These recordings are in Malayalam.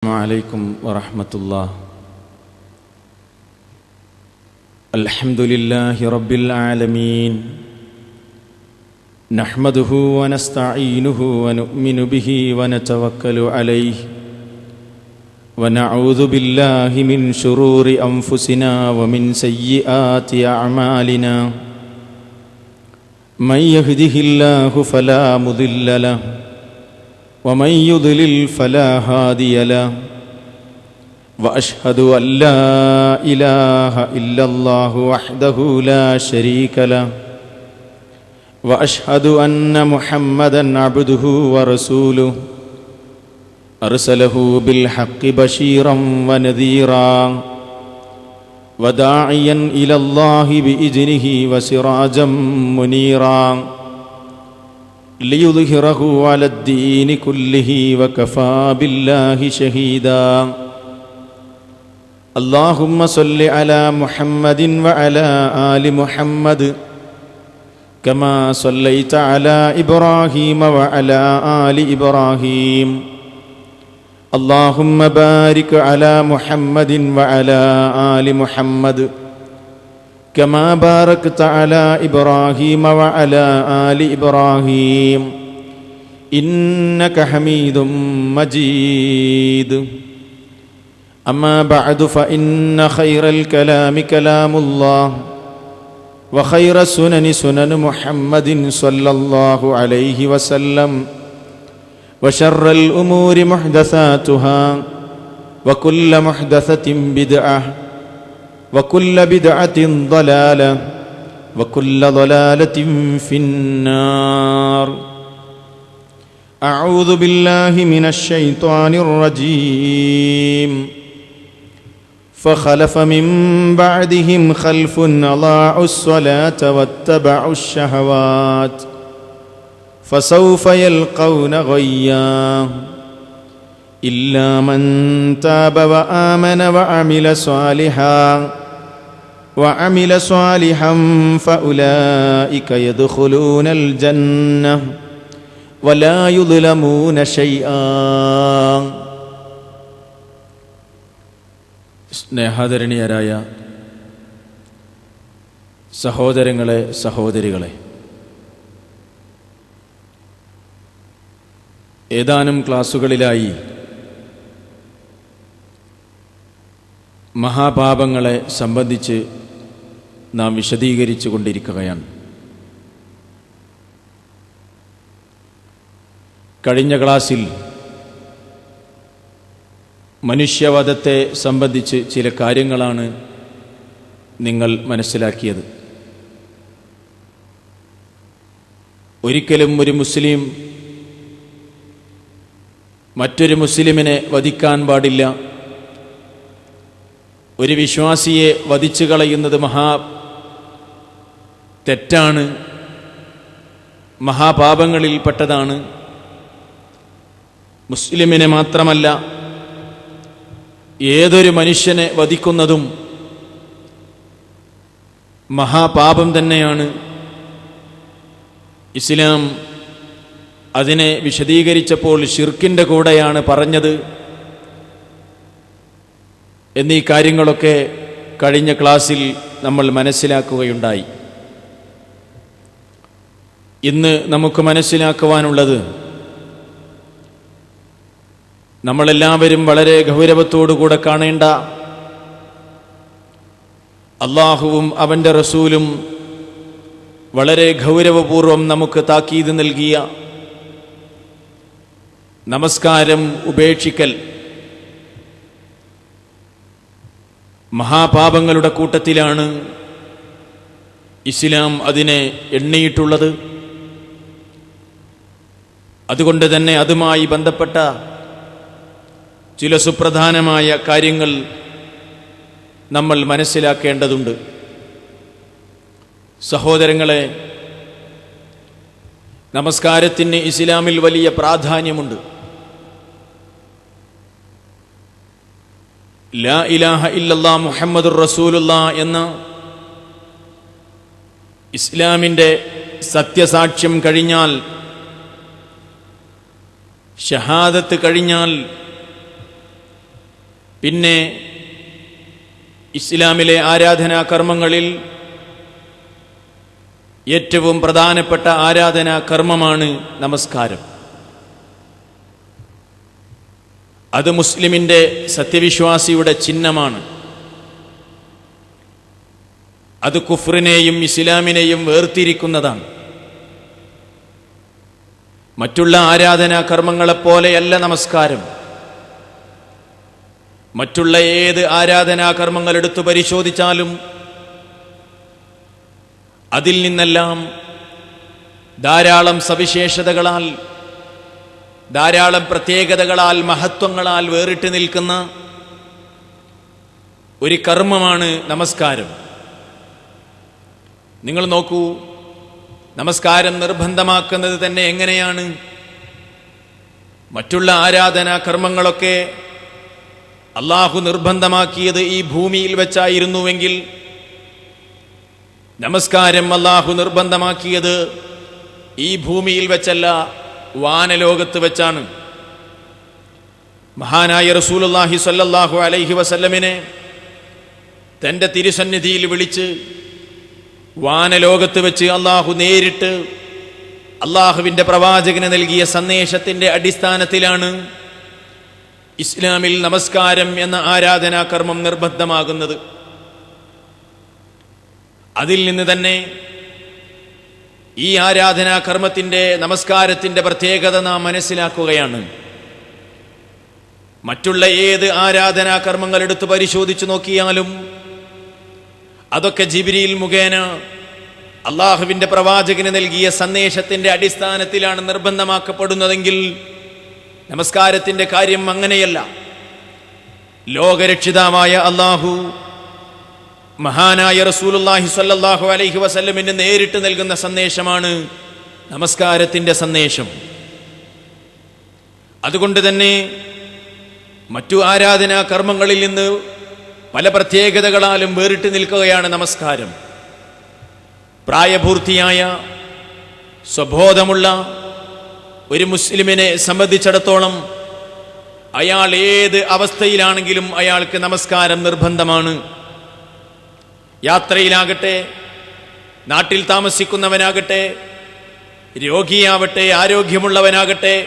السلام عليكم ورحمة الله. الحمد لله رب العالمين. نحمده ونستعينه ونؤمن به ونتوكل عليه. ونعوذ بالله من شرور أنفسنا ومن سيئات أعمالنا. من يهده الله فلا مضل له. ومن يضلل فلا هادي له. وأشهد أن لا إله إلا الله وحده لا شريك له. وأشهد أن محمدا عبده ورسوله. أرسله بالحق بشيرا ونذيرا. وداعيا إلى الله بإذنه وسراجا منيرا. ليظهره على الدين كله وكفى بالله شهيدا اللهم صل على محمد وعلى ال محمد كما صليت على ابراهيم وعلى ال ابراهيم اللهم بارك على محمد وعلى ال محمد كما باركت على إبراهيم وعلى آل إبراهيم. إنك حميد مجيد. أما بعد فإن خير الكلام كلام الله وخير السنن سنن محمد صلى الله عليه وسلم وشر الأمور محدثاتها وكل محدثة بدعة وكل بدعة ضلالة وكل ضلالة في النار. أعوذ بالله من الشيطان الرجيم. فخلف من بعدهم خلف أضاعوا الصلاة واتبعوا الشهوات فسوف يلقون غيًّا. إلا من تاب وآمن وعمل صالحا وعمل صالحا فأولئك يدخلون الجنة ولا يظلمون شيئا സ്നേഹാദരണീയരായ സഹോദരങ്ങളെ സഹോദരികളെ ഏതാനും ക്ലാസ്സുകളിലായി മഹാപാപങ്ങളെ സംബന്ധിച്ച് നാം വിശദീകരിച്ചു കൊണ്ടിരിക്കുകയാണ്. കഴിഞ്ഞ ക്ലാസ്സിൽ മനുഷ്യവധത്തെ സംബന്ധിച്ച് ചില കാര്യങ്ങളാണ് നിങ്ങൾ മനസ്സിലാക്കിയത്. ഒരിക്കലും ഒരു മുസ്ലിം മറ്റൊരു മുസ്ലിമിനെ വധിക്കാൻ പാടില്ല. ഒരു വിശ്വാസിയെ വധിച്ചു കളയുന്നത് മഹാ തെറ്റാണ് മഹാപാപങ്ങളിൽപ്പെട്ടതാണ് മുസ്ലിമിനെ മാത്രമല്ല ഏതൊരു മനുഷ്യനെ വധിക്കുന്നതും മഹാപാപം തന്നെയാണ്. ഇസ്ലാം അതിനെ വിശദീകരിച്ചപ്പോൾ ഷിർക്കിന്റെ കൂടെയാണ് പറഞ്ഞത്. എന്നീ കാര്യങ്ങളൊക്കെ കഴിഞ്ഞ ക്ലാസ്സിൽ നമ്മൾ മനസ്സിലാക്കുകയുണ്ടായി. ഇന്ന് നമുക്ക് മനസ്സിലാക്കുവാനുള്ളത് നമ്മളെല്ലാവരും വളരെ ഗൗരവത്തോടുകൂടെ കാണേണ്ട അള്ളാഹുവും അവന്റെ റസൂലും വളരെ ഗൗരവപൂർവം നമുക്ക് താക്കീത് നൽകിയ നമസ്കാരം ഉപേക്ഷിക്കൽ മഹാപാപങ്ങളുടെ കൂട്ടത്തിലാണ് ഇസ്ലാം അതിനെ എണ്ണിയിട്ടുള്ളത്. അതുകൊണ്ട് തന്നെ അതുമായി ബന്ധപ്പെട്ട ചില സുപ്രധാനമായ കാര്യങ്ങൾ നമ്മൾ മനസ്സിലാക്കേണ്ടതുണ്ട്. സഹോദരങ്ങളെ നമസ്കാരത്തിന് ഇസ്ലാമിൽ വലിയ പ്രാധാന്യമുണ്ട്. ലാ ഇലാഹ ഇല്ലല്ലാ മുഹമ്മദുർ റസൂലുള്ള എന്ന ഇസ്ലാമിന്റെ സത്യസാക്ഷ്യം കഴിഞ്ഞാൽ ഷഹാദത്ത് കഴിഞ്ഞാൽ പിന്നെ ഇസ്ലാമിലെ ആരാധനാ കർമ്മങ്ങളിൽ ഏറ്റവും പ്രധാനപ്പെട്ട ആരാധനാ കർമ്മമാണ് നമസ്കാരം. അത് മുസ്ലിമിന്റെ സത്യവിശ്വാസിയുടെ ചിഹ്നമാണ്. അത് കുഫ്രിനെയും ഇസ്ലാമിനെയും വേർതിരിക്കുന്നതാണ്. മറ്റുള്ള ആരാധനാ കർമ്മങ്ങളെപ്പോലെയല്ല നമസ്കാരം. മറ്റുള്ള ഏത് ആരാധനാ കർമ്മങ്ങൾ എടുത്തു പരിശോധിച്ചാലും അതിൽ നിന്നെല്ലാം ധാരാളം സവിശേഷതകളാൽ ധാരാളം പ്രത്യേകതകളാൽ മഹത്വങ്ങളാൽ വേറിട്ട് നിൽക്കുന്ന ഒരു കർമ്മമാണ് നമസ്കാരം. നിങ്ങൾ നോക്കൂ നമസ്കാരം നിർബന്ധമാക്കുന്നത് തന്നെ എങ്ങനെയാണ്? മറ്റുള്ള ആരാധനാ കർമ്മങ്ങളൊക്കെ അള്ളാഹു നിർബന്ധമാക്കിയത് ഈ ഭൂമിയിൽ വെച്ചായിരുന്നുവെങ്കിൽ നമസ്കാരം അള്ളാഹു നിർബന്ധമാക്കിയത് ഈ ഭൂമിയിൽ വെച്ചല്ല വാനലോകത്ത് വെച്ചാണ്. മഹാനായ റസൂലുള്ളാഹി സ്വല്ലല്ലാഹു അലൈഹി വസല്ലമിനെ തന്റെ തിരുസന്നിധിയിൽ വിളിച്ച് വാനലോകത്ത് വെച്ച് അള്ളാഹു നേരിട്ട് അള്ളാഹുവിന്റെ പ്രവാചകന് നൽകിയ സന്ദേശത്തിന്റെ അടിസ്ഥാനത്തിലാണ് ഇസ്ലാമിൽ നമസ്കാരം എന്ന ആരാധനാകർമ്മം നിർബന്ധമാകുന്നത്. അതിൽ നിന്ന് തന്നെ ഈ ആരാധനാകർമ്മത്തിന്റെ നമസ്കാരത്തിന്റെ പ്രത്യേകത നാം മനസ്സിലാക്കുകയാണ്. മറ്റുള്ള ഏത് ആരാധനാകർമ്മങ്ങൾ എടുത്ത് പരിശോധിച്ചു നോക്കിയാലും അതൊക്കെ ജിബിരിയിൽ മുഖേന അള്ളാഹുവിന്റെ പ്രവാചകന് നൽകിയ സന്ദേശത്തിന്റെ അടിസ്ഥാനത്തിലാണ് നിർബന്ധമാക്കപ്പെടുന്നതെങ്കിൽ നമസ്കാരത്തിന്റെ കാര്യം അങ്ങനെയല്ല. ലോകരക്ഷിതാവായ അള്ളാഹു മഹാനായ റസൂലുല്ലാഹി സല്ലാഹു അലൈഹി വസല്ലമിന് നേരിട്ട് നൽകുന്ന സന്ദേശമാണ് നമസ്കാരത്തിന്റെ സന്ദേശം. അതുകൊണ്ട് തന്നെ മറ്റു ആരാധനാ കർമ്മങ്ങളിൽ നിന്ന് പല പ്രത്യേകതകളാലും വേറിട്ട് നിൽക്കുകയാണ് നമസ്കാരം. പ്രായപൂർത്തിയായ സ്വബോധമുള്ള ഒരു മുസ്ലിമിനെ സംബന്ധിച്ചിടത്തോളം അയാൾ ഏത് അവസ്ഥയിലാണെങ്കിലും അയാൾക്ക് നമസ്കാരം നിർബന്ധമാണ്. യാത്രയിലാകട്ടെ നാട്ടിൽ താമസിക്കുന്നവനാകട്ടെ രോഗിയാവട്ടെ ആരോഗ്യമുള്ളവനാകട്ടെ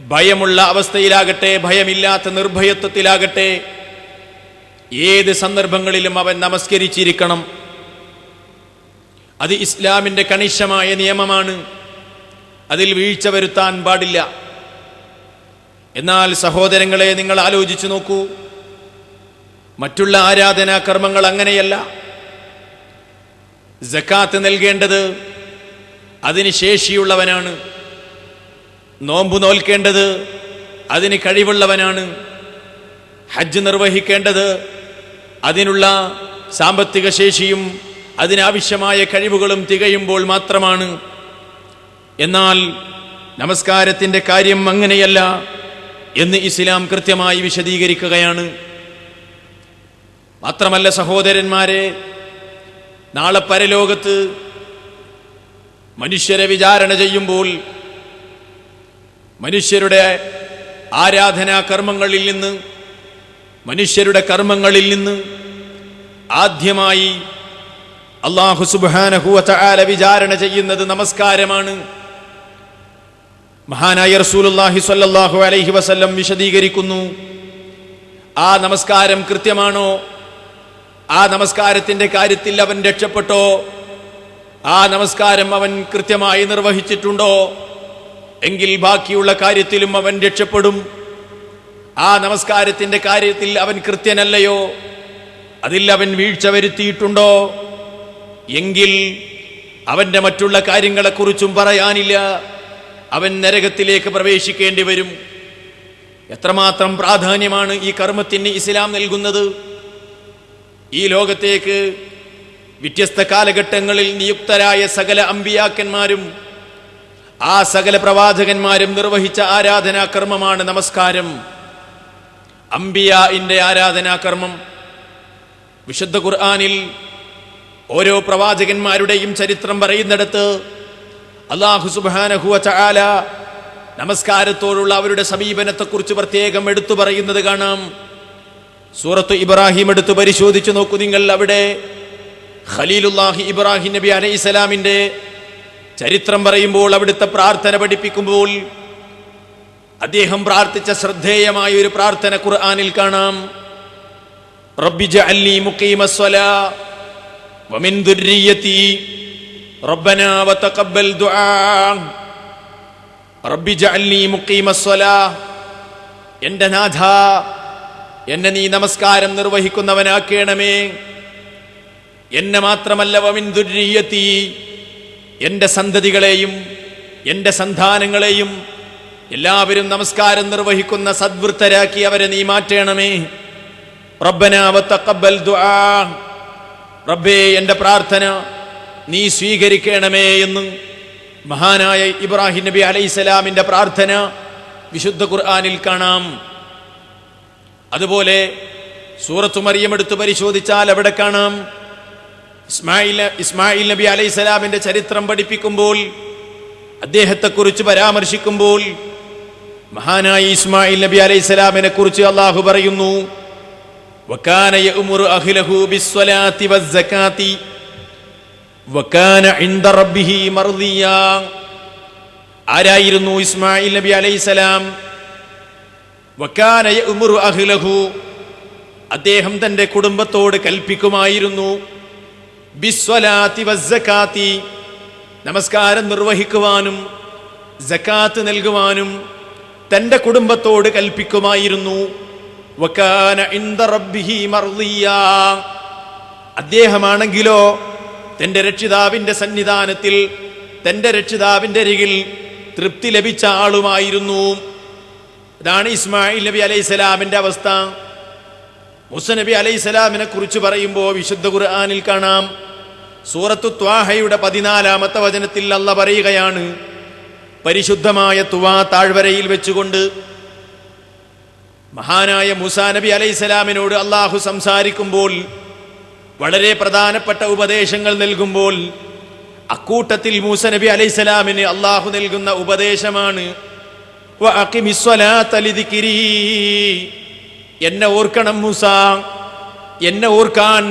ഭയമുള്ള അവസ്ഥയിലാകട്ടെ ഭയമില്ലാത്ത നിർഭയത്വത്തിലാകട്ടെ ഏത് സന്ദർഭങ്ങളിലും അവൻ നമസ്കരിച്ചിരിക്കണം. അത് ഇസ്ലാമിന്റെ കണിശമായ നിയമമാണ്. അതിൽ വീഴ്ച വരുത്താൻ പാടില്ല. എന്നാൽ സഹോദരങ്ങളെ നിങ്ങൾ ആലോചിച്ചു നോക്കൂ. മറ്റുള്ള ആരാധനാ കർമ്മങ്ങൾ അങ്ങനെയല്ല. ജക്കാത്ത് നൽകേണ്ടത് അതിന് ശേഷിയുള്ളവനാണ്. നോമ്പ് നോൽക്കേണ്ടത് അതിന് കഴിവുള്ളവനാണ്. ഹജ്ജ് നിർവഹിക്കേണ്ടത് അതിനുള്ള സാമ്പത്തിക ശേഷിയും അതിനാവശ്യമായ കഴിവുകളും തികയുമ്പോൾ മാത്രമാണ്. എന്നാൽ നമസ്കാരത്തിന്റെ കാര്യം അങ്ങനെയല്ല എന്ന് ഇസ്ലാം കൃത്യമായി വിശദീകരിക്കുകയാണ്. മാത്രമല്ല സഹോദരന്മാരെ നാളെ പരലോകത്ത് മനുഷ്യരെ വിചാരണ ചെയ്യുമ്പോൾ മനുഷ്യരുടെ ആരാധനാ കർമ്മങ്ങളിൽ നിന്ന് മനുഷ്യരുടെ കർമ്മങ്ങളിൽ നിന്ന് ആദ്യമായി അള്ളാഹു സുബാനഹുല വിചാരണ ചെയ്യുന്നത് നമസ്കാരമാണ്. മഹാനായ റസൂലുല്ലാഹി സ്വല്ലല്ലാഹു അലൈഹി വസല്ലം വിശദീകരിക്കുന്നു. ആ നമസ്കാരം കൃത്യമാണോ? ആ നമസ്കാരത്തിന്റെ കാര്യത്തിൽ അവൻ രക്ഷപ്പെട്ടോ? ആ നമസ്കാരം അവൻ കൃത്യമായി നിർവഹിച്ചിട്ടുണ്ടോ? എങ്കിൽ ബാക്കിയുള്ള കാര്യത്തിലും അവൻ രക്ഷപ്പെടും. ആ നമസ്കാരത്തിന്റെ കാര്യത്തിൽ അവൻ കൃത്യനല്ലയോ? അതിൽ അവൻ വീഴ്ച വരുത്തിയിട്ടുണ്ടോ? എങ്കിൽ അവന്റെ മറ്റുള്ള കാര്യങ്ങളെക്കുറിച്ചും പറയാനില്ല. അവൻ നരകത്തിലേക്ക് പ്രവേശിക്കേണ്ടി വരും. എത്രമാത്രം പ്രാധാന്യമാണ് ഈ കർമ്മത്തിന് ഇസ്ലാം നൽകുന്നത്? ഈ ലോകത്തേക്ക് വ്യത്യസ്ത കാലഘട്ടങ്ങളിൽ നിയുക്തരായ സകല അമ്പിയാക്കന്മാരും ആ സകല പ്രവാചകന്മാരും നിർവഹിച്ച ആരാധനാകർമ്മമാണ് നമസ്കാരം. അംബിയാന്റെ ആരാധനാകർമ്മം. വിശുദ്ധ ഖുർആാനിൽ ഓരോ പ്രവാചകന്മാരുടെയും ചരിത്രം പറയുന്നിടത്ത് അള്ളാഹു സുബാനഹുവ ചാല നമസ്കാരത്തോടുള്ള അവരുടെ സമീപനത്തെക്കുറിച്ച് പ്രത്യേകം എടുത്തു പറയുന്നത് കാണാം. സൂറത്ത് ഇബ്രാഹിം എടുത്ത് പരിശോധിച്ചു നോക്കൂ നിങ്ങൾ അവിടെ. ഖലീലുല്ലാഹി ഇബ്രാഹിം നബി അലൈഹി സ്വലാമിന്റെ ചരിത്രം പറയുമ്പോൾ അവിടുത്തെ പ്രാർത്ഥന പഠിപ്പിക്കുമ്പോൾ അദ്ദേഹം പ്രാർത്ഥിച്ച ശ്രദ്ധേയമായ ഒരു പ്രാർത്ഥന ഖുർആാനിൽ കാണാം. റബ്ബി അല്ലി മുഖീമസ്സലാ വമിൻ ദുർരിയതി റബ്ബനാ വതഖബ്ബൽ ദുആ. റബ്ബി ജഅൽനി മുഖീമസ്സലാ എന്റെ നാഥ എന്നെ നീ നമസ്കാരം നിർവഹിക്കുന്നവനാക്കേണമേ. എന്നെ മാത്രമല്ല വമിൻ ദുർരിയത്തി. എന്റെ സന്തതികളെയും എന്റെ സന്താനങ്ങളെയും എല്ലാവരും നമസ്കാരം നിർവഹിക്കുന്ന സദ്വൃത്തരാക്കി അവരെ നീ മാറ്റണമേ. റബ്ബനാവത്തക്കബൽ റബ്ബേ എന്റെ പ്രാർത്ഥന നീ സ്വീകരിക്കണമേ എന്ന് മഹാനായ ഇബ്രാഹിം നബി അലൈഹിസ്സലാമിന്റെ പ്രാർത്ഥന വിശുദ്ധ ഖുർആാനിൽ കാണാം. അതുപോലെ സൂറത്തു മറിയം എടുത്ത് പരിശോധിച്ചാൽ അവിടെ കാണാം. ഇസ്മായിൽ ഇസ്മായിൽ നബി അലൈഹി സ്വലാമിന്റെ ചരിത്രം പഠിപ്പിക്കുമ്പോൾ അദ്ദേഹത്തെക്കുറിച്ച് പരാമർശിക്കുമ്പോൾ മഹാനായ ഇസ്മായിൽ നബി അലൈഹി സ്വലാമിനെ കുറിച്ച് അള്ളാഹു പറയുന്നു وكان يأمر أهله بالصلاة والزكاة وكان عند ربه مرضيا ആരായിരുന്നു ഇസ്മായിൽ നബി അലൈഹിസലാം വക്കാന യഅ്മുറു അഹ്ലഹു അദ്ദേഹം തന്റെ കുടുംബത്തോട് കൽപ്പിക്കുമായിരുന്നു ബിസ്വലാത്തി വസ്സകാത്തി നമസ്കാരം നിർവഹിക്കുവാനും സക്കാത്ത് നൽകുവാനും തന്റെ കുടുംബത്തോട് കൽപ്പിക്കുമായിരുന്നു. അദ്ദേഹമാണെങ്കിലോ തന്റെ രക്ഷിതാവിന്റെ സന്നിധാനത്തിൽ തന്റെ രക്ഷിതാവിന്റെ അരികിൽ തൃപ്തി ലഭിച്ച ആളുമായിരുന്നു. ഇതാണ് ഇസ്മായിൽ നബി അലൈഹി സ്വലാമിന്റെ അവസ്ഥ. മുസ നബി അലൈഹി സ്വലാമിനെ കുറിച്ച് പറയുമ്പോൾ വിശുദ്ധ ഖുർആാനിൽ കാണാം. സൂറത്തു ത്വാഹയുടെ പതിനാലാമത്തെ വചനത്തിൽ അല്ല പറയുകയാണ് പരിശുദ്ധമായ തുവാ താഴ്വരയിൽ വെച്ചുകൊണ്ട് മഹാനായ മുസാ നബി അലൈഹി സ്വലാമിനോട് അള്ളാഹു സംസാരിക്കുമ്പോൾ വളരെ പ്രധാനപ്പെട്ട ഉപദേശങ്ങൾ നൽകുമ്പോൾ അക്കൂട്ടത്തിൽ മൂസ നബി അലൈഹി സ്വലാമിന് അള്ളാഹു നൽകുന്ന ഉപദേശമാണ്. എന്നെ ഓർക്കണം മൂസ എന്നെ ഓർക്കാൻ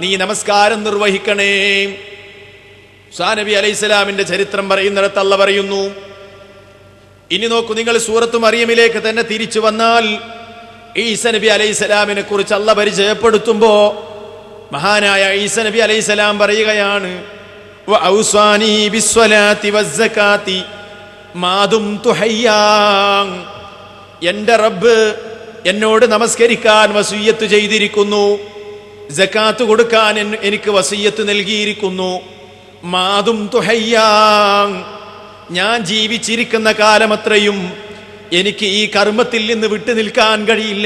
നീ നമസ്കാരം നിർവഹിക്കണേ മുസാ നബി അലൈഹി സ്വലാമിന്റെ ചരിത്രം പറയുന്നിടത്ത് അല്ല പറയുന്നു ഇനി നോക്കൂ നിങ്ങൾ സൂറത്ത് മറിയമിലേക്ക് തന്നെ തിരിച്ചു വന്നാൽ ഈസ നബി അലൈഹി സ്വലാമിനെ കുറിച്ച് അല്ല പരിചയപ്പെടുത്തുമ്പോ മഹാനായ ഈസ നബി അലൈഹി സ്വലാം പറയുകയാണ്. എന്റെ റബ്ബ് എന്നോട് നമസ്കരിക്കാൻ വസൂയത്ത് ചെയ്തിരിക്കുന്നു ജക്കാത്ത് കൊടുക്കാൻ എനിക്ക് വസീയത്ത് നൽകിയിരിക്കുന്നു മാതും തുഹയ്യാങ് ഞാൻ ജീവിച്ചിരിക്കുന്ന കാലമത്രയും എനിക്ക് ഈ കർമ്മത്തിൽ നിന്ന് വിട്ടു നിൽക്കാൻ കഴിയില്ല.